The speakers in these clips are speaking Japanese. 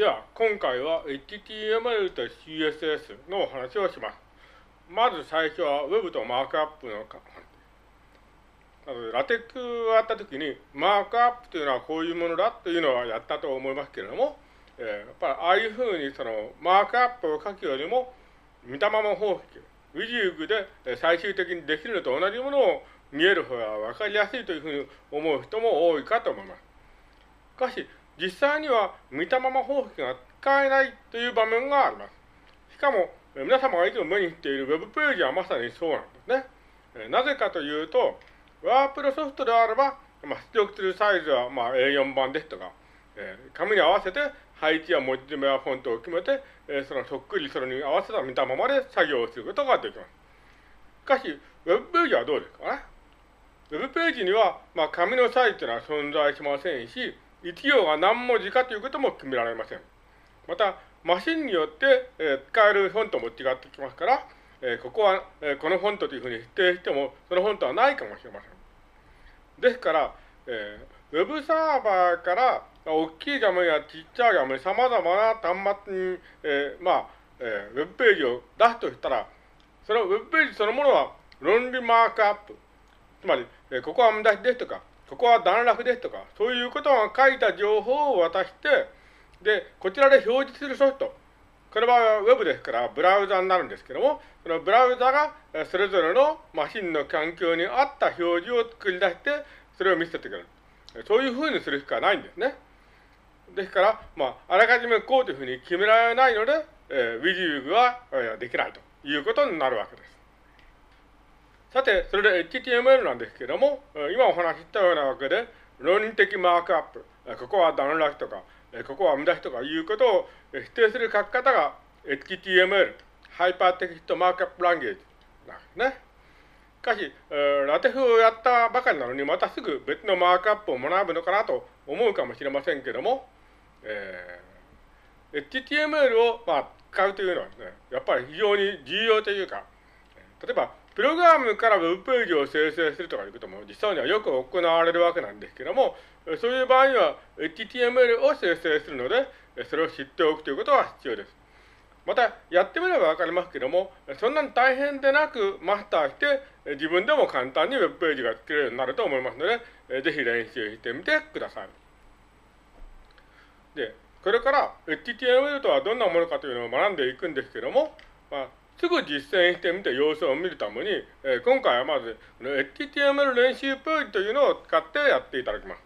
では、今回は HTML と CSS のお話をします。まず最初は Web とマークアップのラテックをやったときに、マークアップというのはこういうものだというのはやったと思いますけれども、えー、やっぱりああいうふうにそのマークアップを書くよりも、見たまま方式、ウィジューグで最終的にできるのと同じものを見える方が分かりやすいというふうに思う人も多いかと思います。しかし、実際には見たまま方式が使えないという場面があります。しかも、皆様がいつも目にしている Web ページはまさにそうなんですね。なぜかというと、ワープロソフトであれば、まあ、出力するサイズはまあ A4 版ですとか、えー、紙に合わせて配置や文字目やフォントを決めて、えー、そのそっくりそれに合わせた見たままで作業をすることができます。しかし、ウェブページはどうですかね？ウェブページには、まあ、紙のサイズというのは存在しませんし、1行が何文字かということも決められません。また、マシンによって、えー、使えるフォントも違ってきますから、えー、ここは、えー、このフォントというふうに否定しても、そのフォントはないかもしれません。ですから、えー、ウェブサーバーから大きい画面やちっちゃい画面、様々な端末に、えー、まあ、えー、ウェブページを出すとしたら、そのウェブページそのものは論理マークアップ。つまり、えー、ここは無駄ですとか、ここは段落ですとか、そういうことが書いた情報を渡して、で、こちらで表示するソフト。これはウェブですからブラウザになるんですけども、そのブラウザがそれぞれのマシンの環境に合った表示を作り出して、それを見せてくれる。そういうふうにするしかないんですね。ですから、まあ、あらかじめこうというふうに決められないので、えー、 WYSIWYG は、えー、できないということになるわけです。さて、それで HTML なんですけども、今お話ししたようなわけで、論理的マークアップ、ここは段落とか、ここは見出しとかいうことを指定する書き方が HTML、 Hypertext Markup Language なんですね。しかし、 LaTeX をやったばかりなのに、またすぐ別のマークアップを学ぶのかなと思うかもしれませんけども、えー、HTML を、まあ、使うというのはですね、やっぱり非常に重要というか、例えば、プログラムからウェブページを生成するとかいうことも実際にはよく行われるわけなんですけども、そういう場合には HTML を生成するので、それを知っておくということが必要です。また、やってみればわかりますけども、そんなに大変でなくマスターして、自分でも簡単にウェブページが作れるようになると思いますので、ぜひ練習してみてください。で、これから HTML とはどんなものかというのを学んでいくんですけども、まあ、すぐ実践してみて様子を見るために、えー、今回はまず、HTML 練習ページというのを使ってやっていただきます。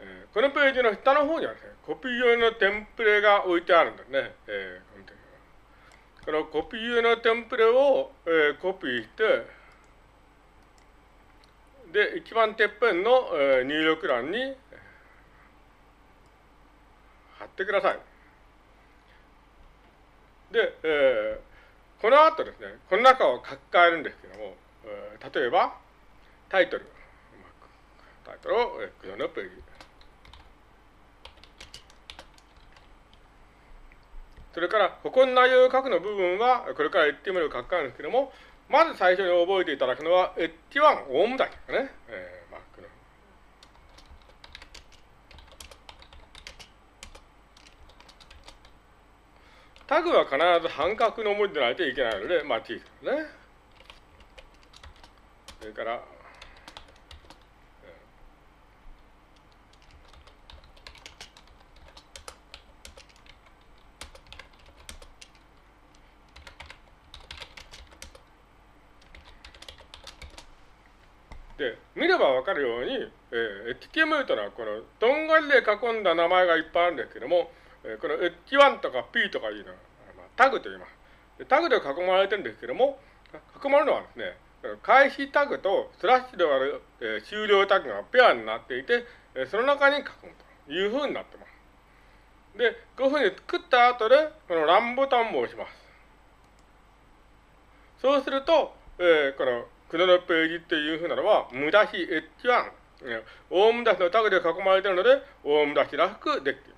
えー、このページの下の方にはですね、コピー用のテンプレが置いてあるんですね。えー、このコピー用のテンプレを、えー、コピーして、で、一番てっぺんの、えー、入力欄に貼ってください。で、えー、この後ですね、この中を書き換えるんですけども、例えば、タイトル。タイトルを、えー、このページ。それから、ここの内容を書くの部分は、これから言ってみる書き換えるんですけども、まず最初に覚えていただくのは、H1 オウムだですね。えーまあ、タグは必ず半角の文字でないといけないので、まあ、T ですね。それから、で、見ればわかるように、えー、HTML というのはこのとんがりで囲んだ名前がいっぱいあるんですけども、えー、この H1 とか P とかいうのは、まあ、タグと言います。タグで囲まれてるんですけども、囲まれるのはですね、開始タグとスラッシュである、えー、終了タグがペアになっていて、えー、その中に書くというふうになってます。で、こういうふうに作った後で、このランボタンを押します。そうすると、えー、この黒のページっていうふうなのは、無駄し H1、大無駄しのタグで囲まれてるので、大無駄しらしくできています。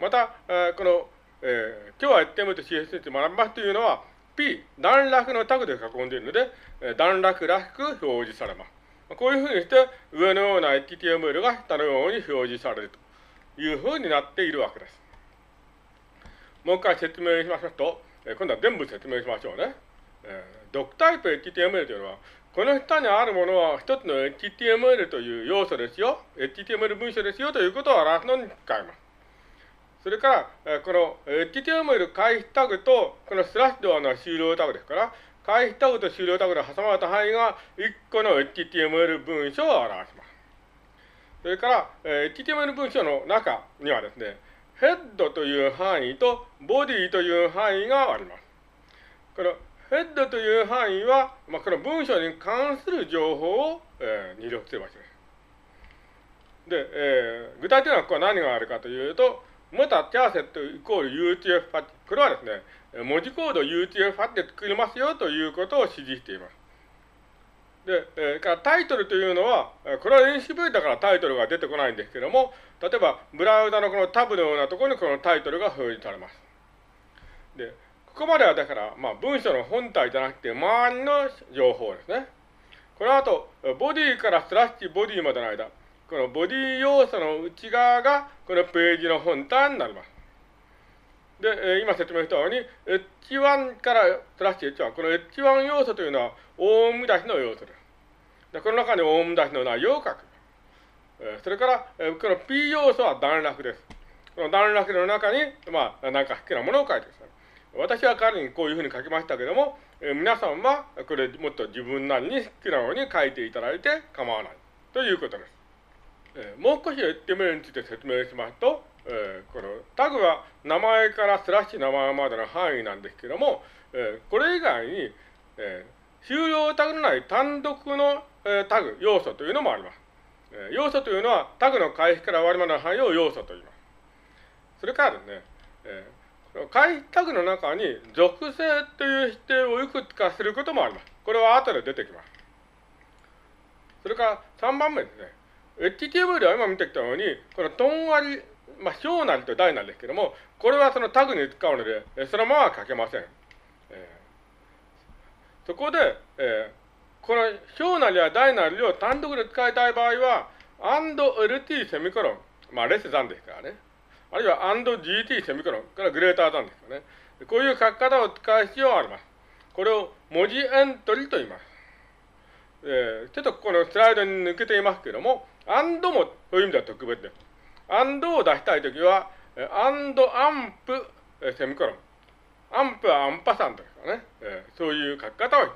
また、えー、この、えー、今日は HTML と CSS で学びますというのは、P、段落のタグで囲んでいるので、え段落らしく表示されます。こういうふうにして、上のような HTML が下のように表示されるというふうになっているわけです。もう一回説明しますと、え今度は全部説明しましょうね。えー、ドクタイプ HTML というのは、この下にあるものは一つの HTML という要素ですよ。HTML 文書ですよということを表すのに使います。それから、この HTML 回避タグと、このスラッシュドアの終了タグですから、回避タグと終了タグの挟まれた範囲が1個の HTML 文書を表します。それから、HTML 文書の中にはですね、ヘッドという範囲とボディという範囲があります。このヘッドという範囲は、まあ、この文章に関する情報を、えー、入力する場所です。で、えー、具体的にはここは何があるかというと、またチャーセットイコール UTF-8。これはですね、文字コード UTF-8 で作りますよということを指示しています。で、えー、からタイトルというのは、これは練習文だからタイトルが出てこないんですけども、例えば、ブラウザのこのタブのようなところにこのタイトルが表示されます。で、ここまではだから、まあ、文章の本体じゃなくて、周りの情報ですね。この後、ボディからスラッシュボディまでの間、このボディ要素の内側が、このページの本体になります。で、今説明したように、H1 からスラッシュ H1、この H1 要素というのは、大見出しの要素です。でこの中に大見出しの内容を書く。それから、この P 要素は段落です。この段落の中に、まあ、何か好きなものを書いてください。私は彼にこういうふうに書きましたけども、え皆さんはこれもっと自分なりに好きなように書いていただいて構わないということです。えもう少し HTML について説明しますと、えこのタグは名前からスラッシュ名前までの範囲なんですけども、えこれ以外に、え終了タグのない単独の、えタグ、要素というのもあります。え要素というのはタグの開始から終わりまでの範囲を要素と言います。それからですね、え開タグの中に属性という否定をいくつかすることもあります。これは後で出てきます。それから3番目ですね。HTML では今見てきたように、このとんわり、まあ、小なりと大なりですけども、これはそのタグに使うので、そのまま書けません。えー、そこで、えー、この小なりや大なりを単独で使いたい場合は、&lt セミコロン、まあ、レスザンですからね。あるいは &gt セミコロンからグレーターなんですよね。こういう書き方を使う必要があります。これを文字エントリーと言います。えー、ちょっとこのスライドに抜けていますけども、アンドもそういう意味では特別です。アンドを出したいときは、アンドアンプセミコロン。アンプはアンパサンドですからね。そういう書き方を